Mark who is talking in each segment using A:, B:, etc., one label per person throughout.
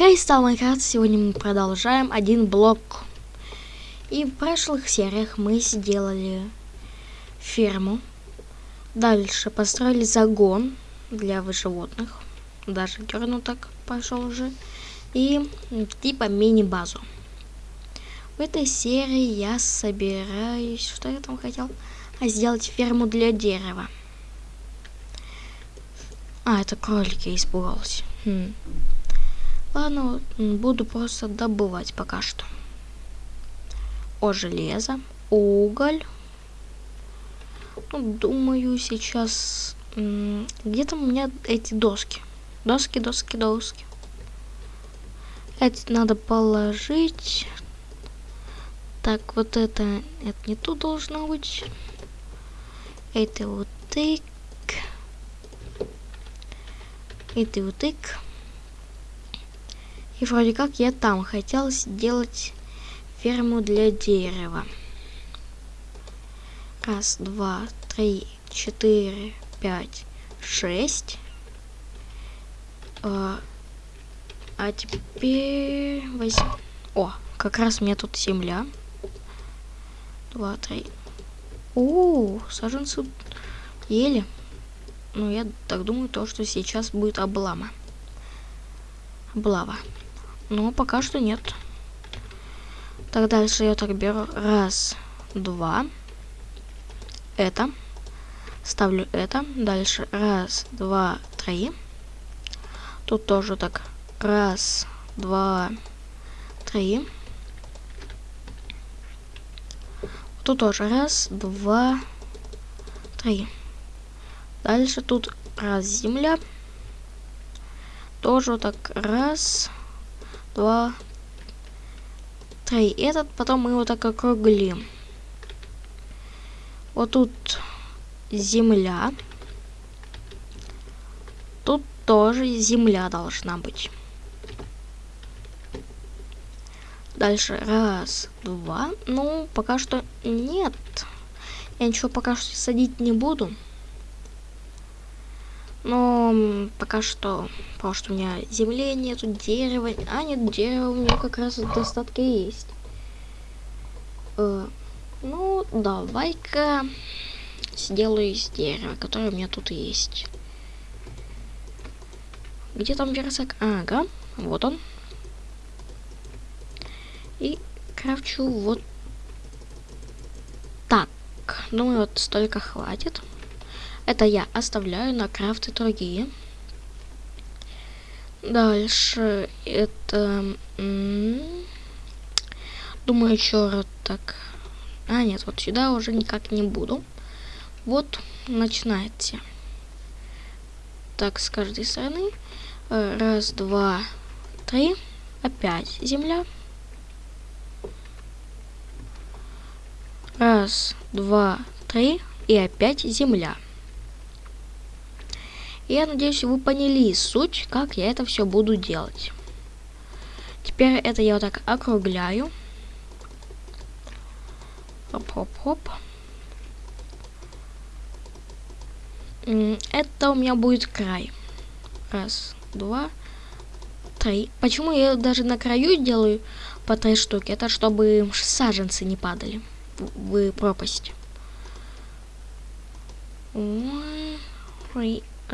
A: Кристалл Майнкрафт. Сегодня мы продолжаем один блок. И в прошлых сериях мы сделали ферму. Дальше построили загон для животных. Даже Герну так пошел уже. И типа мини-базу. В этой серии я собираюсь... Что я там хотел? А сделать ферму для дерева. А, это кролики, испугался. Хм. Ладно, буду просто добывать пока что. О, железо, уголь. Ну, думаю, сейчас... Где-то у меня эти доски. Доски, доски, доски. Эти надо положить. Так, вот это... Это не тут должно быть. Это вот тык. Это вот тык. И вроде как я там хотел сделать ферму для дерева. Раз, два, три, четыре, пять, шесть. А, а теперь возьм... О, как раз у меня тут земля. Два, три. О, саженцы ели. Ну, я так думаю, то, что сейчас будет облама. Облава. Но пока что нет. Так, дальше я так беру. Раз, два. Это. Ставлю это. Дальше. Раз, два, три. Тут тоже так. Раз, два, три. Тут тоже раз, два, три. Дальше тут раз земля. Тоже так раз, два, три. Этот потом мы его так округлим. Вот тут земля. Тут тоже земля должна быть. Дальше раз, два. Ну, пока что нет. Я ничего пока что садить не буду. Но пока что, потому что у меня земли нету, дерева, а нет, дерева у меня как раз в достатке есть. Э, ну, давай-ка сделаю из дерева, которое у меня тут есть. Где там версак? Ага, вот он. И крафчу вот так. Думаю, вот столько хватит. Это я оставляю на крафты другие. Дальше это... Думаю, еще раз так... А, нет, вот сюда уже никак не буду. Вот, начинайте. Так, с каждой стороны. Раз, два, три. Опять земля. Раз, два, три. И опять земля. Я надеюсь, вы поняли суть, как я это все буду делать. Теперь это я вот так округляю. Хоп-хоп-хоп. Это у меня будет край. Раз, два, три. Почему я даже на краю делаю по три штуки? Это чтобы саженцы не падали в пропасть.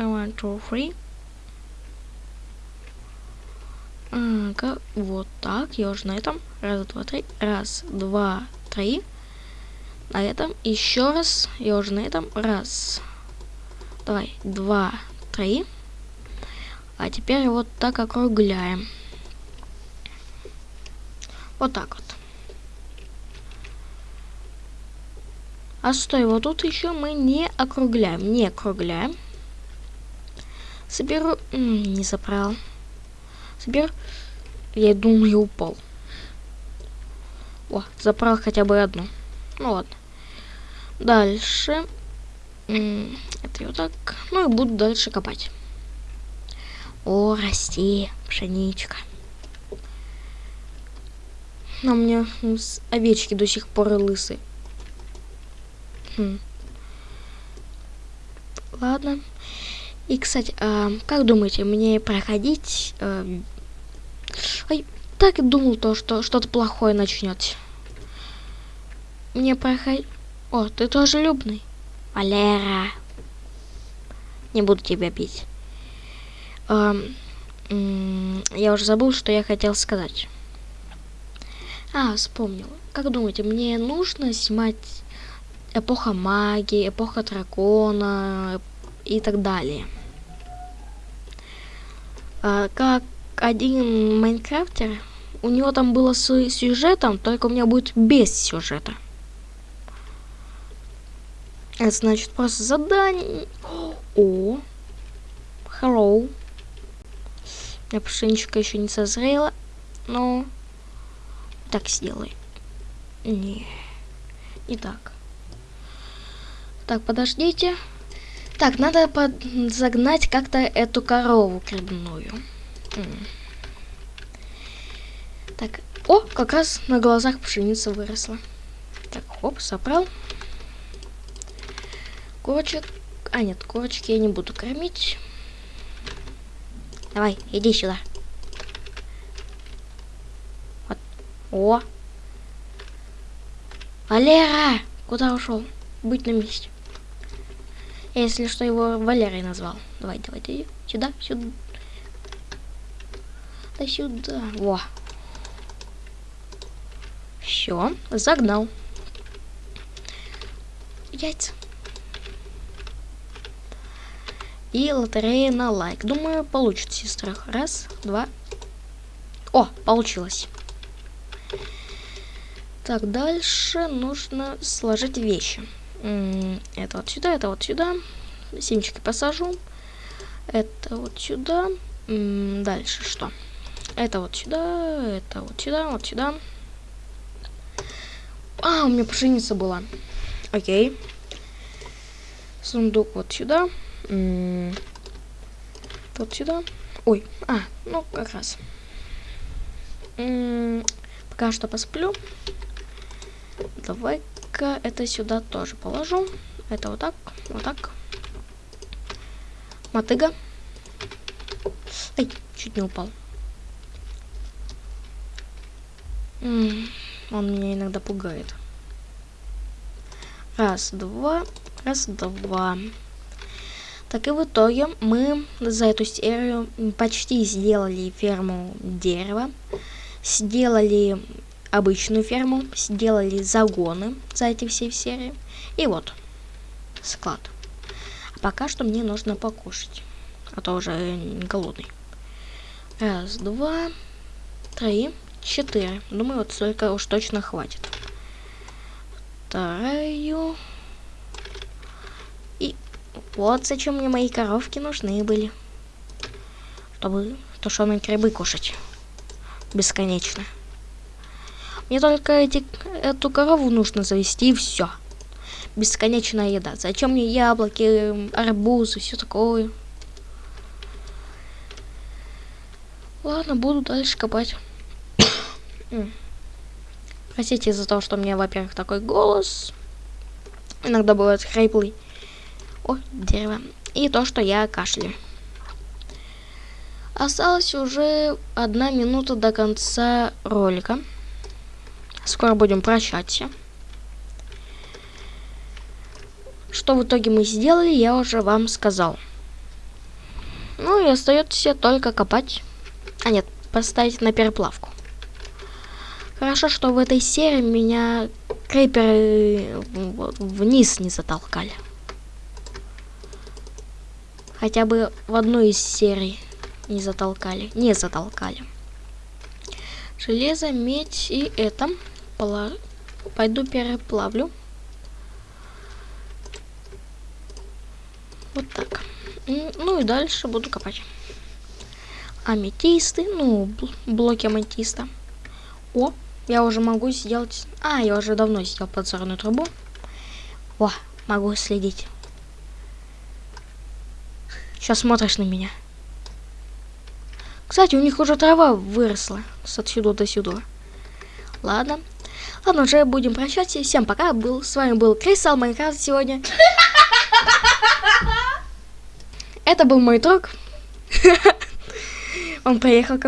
A: One, two, three. Ага, вот так. Я уже на этом. Раз, два, три. Раз, два, три. На этом. Еще раз. Я уже на этом. Раз. Давай. Два, три. А теперь вот так округляем. Вот так вот. А стой, вот тут еще мы не округляем. Не округляем. Соберу... Не забрал. Соберу... Я думаю, я упал. О, забрал хотя бы одну. Ну ладно. Дальше. Это вот так. Ну и буду дальше копать. О, расти, пшеничка. Но у меня овечки до сих пор лысые. Хм. Ладно. И, кстати, э, как думаете, мне проходить э, Ой, так и думал то, что что-то плохое начнете. Мне проходить... О, ты тоже любный. Валера. Не буду тебя бить. Эм, я уже забыл, что я хотел сказать. А, вспомнил. Как думаете, мне нужно снимать эпоха магии, эпоха дракона и так далее? А, как один майнкрафтер, у него там было с сюжетом, только у меня будет без сюжета. Это значит просто задание. О, hello. У меня пшеничка еще не созрела, но так сделай. Не, не так. Так, подождите. Так, надо загнать как-то эту корову грибную. Так, о, как раз на глазах пшеница выросла. Так, хоп, собрал. Курочек. А, нет, курочки я не буду кормить. Давай, иди сюда. Вот. О. Валера! Куда ушел? Быть на месте. Если что, его Валерой назвал. Давай, давай, давай. Сюда, сюда. Да сюда. Во. Все, загнал. Яйца. И лотерея на лайк. Думаю, получит сестра. Раз, два. О, получилось. Так, дальше нужно сложить вещи. Это вот сюда, это вот сюда. Семечки посажу. Это вот сюда. Дальше что? Это вот сюда, это вот сюда, вот сюда. А, у меня пшеница была. Окей. Сундук вот сюда. Вот сюда. Ой, а, ну как раз. Пока что посплю. Давай-ка это сюда тоже положу. Это вот так, вот так. Мотыга. Ай, чуть не упал. он меня иногда пугает. Раз, два, раз, два. Так и в итоге мы за эту серию почти сделали ферму дерева, сделали обычную ферму, сделали загоны за эти все серии. И вот, склад. А пока что мне нужно покушать, а то уже голодный. Раз, два, три, четыре. Думаю, вот столько уж точно хватит. Вторую. И вот зачем мне мои коровки нужны были. Чтобы тушеные грибы кушать. Бесконечно. Мне только эти, эту корову нужно завести и все. Бесконечная еда. Зачем мне яблоки, арбузы, все такое? Ладно, буду дальше копать. Простите из-за того, что у меня, во-первых, такой голос. Иногда бывает хриплый. О, дерево. И то, что я кашляю. Осталось уже одна минута до конца ролика. Скоро будем прощаться. Что в итоге мы сделали, я уже вам сказал. Ну и остается только копать. А нет, поставить на переплавку. Хорошо, что в этой серии меня креперы вниз не затолкали. Хотя бы в одной из серий не затолкали. Не затолкали. Железо, медь и это. Пойду переплавлю. Вот так. Ну и дальше буду копать. Аметисты, ну, блоки аметиста. О, я уже могу сделать... А, я уже давно сделал подзорную трубу. О, могу следить. Сейчас смотришь на меня. Кстати, у них уже трава выросла с отсюда до сюда. Ладно. Ладно, уже будем прощаться. Всем пока. Был, с вами был Крисал Майнкрафт сегодня. Это был мой друг. Он поехал ко